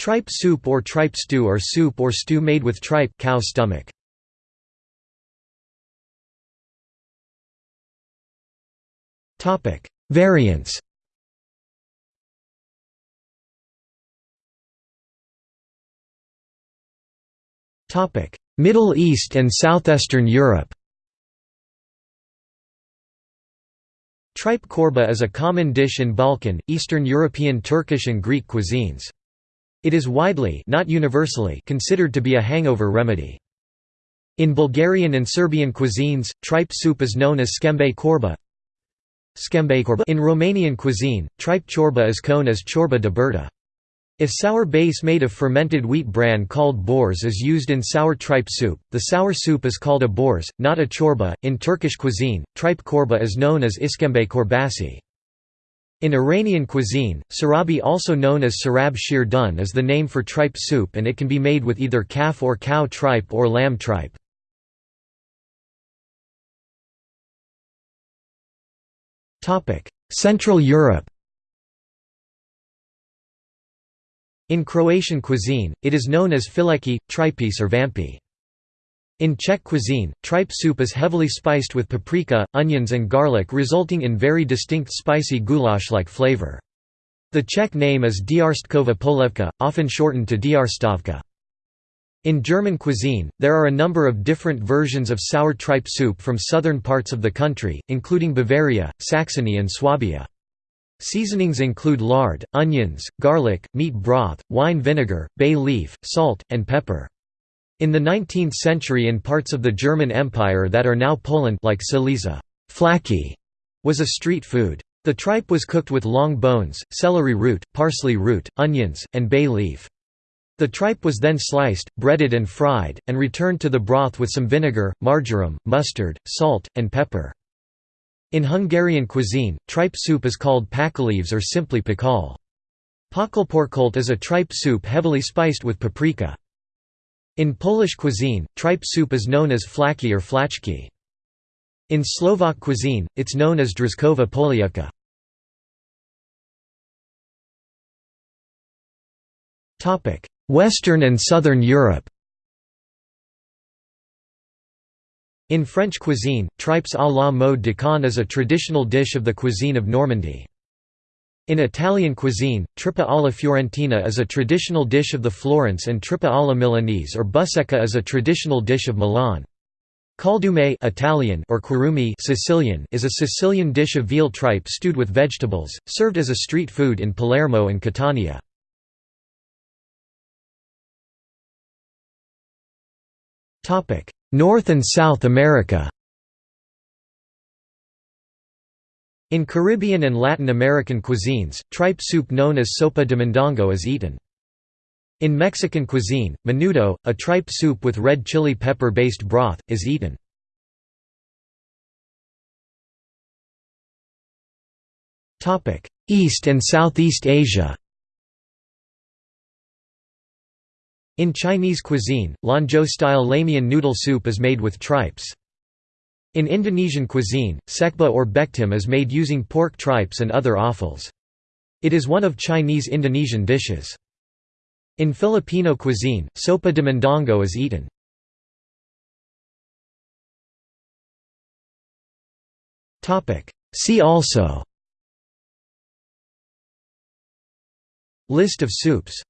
Tripe soup or tripe stew or soup or stew made with tripe cow stomach. Topic: Variants Topic: Middle East and Southeastern Europe Tripe korba is a common dish in Balkan, Eastern European Turkish and Greek cuisines. It is widely not universally considered to be a hangover remedy. In Bulgarian and Serbian cuisines, tripe soup is known as skembe korba. In Romanian cuisine, tripe chorba is known as chorba de berta. If sour base made of fermented wheat bran called boors is used in sour tripe soup, the sour soup is called a boors, not a chorba. In Turkish cuisine, tripe korba is known as iskembe korbasi. In Iranian cuisine, sarabi also known as sarab shir dun is the name for tripe soup and it can be made with either calf or cow tripe or lamb tripe. Central Europe In Croatian cuisine, it is known as fileki, tripice or vampi. In Czech cuisine, tripe soup is heavily spiced with paprika, onions and garlic resulting in very distinct spicy goulash-like flavor. The Czech name is Diarstkova polevka, often shortened to Diarstovka. In German cuisine, there are a number of different versions of sour tripe soup from southern parts of the country, including Bavaria, Saxony and Swabia. Seasonings include lard, onions, garlic, meat broth, wine vinegar, bay leaf, salt, and pepper. In the 19th century in parts of the German Empire that are now Poland like Silesia, flaki was a street food. The tripe was cooked with long bones, celery root, parsley root, onions, and bay leaf. The tripe was then sliced, breaded and fried, and returned to the broth with some vinegar, marjoram, mustard, salt, and pepper. In Hungarian cuisine, tripe soup is called pakaleves or simply pakal. Pakalporkolt is a tripe soup heavily spiced with paprika. In Polish cuisine, tripe soup is known as flaki or flachki. In Slovak cuisine, it's known as drozkova polievka. Western and Southern Europe In French cuisine, tripes à la mode de Caen is a traditional dish of the cuisine of Normandy. In Italian cuisine, trippa alla fiorentina is a traditional dish of the Florence and trippa alla milanese or busecca is a traditional dish of Milan. Caldume Italian or quarumi Sicilian is a Sicilian dish of veal tripe stewed with vegetables, served as a street food in Palermo and Catania. North and South America In Caribbean and Latin American cuisines, tripe soup known as sopa de mondongo is eaten. In Mexican cuisine, menudo, a tripe soup with red chili pepper-based broth, is eaten. East and Southeast Asia In Chinese cuisine, Lanzhou-style lamian noodle soup is made with tripes. In Indonesian cuisine, sekba or bektim is made using pork tripes and other offals. It is one of Chinese Indonesian dishes. In Filipino cuisine, sopa de mondongo is eaten. See also List of soups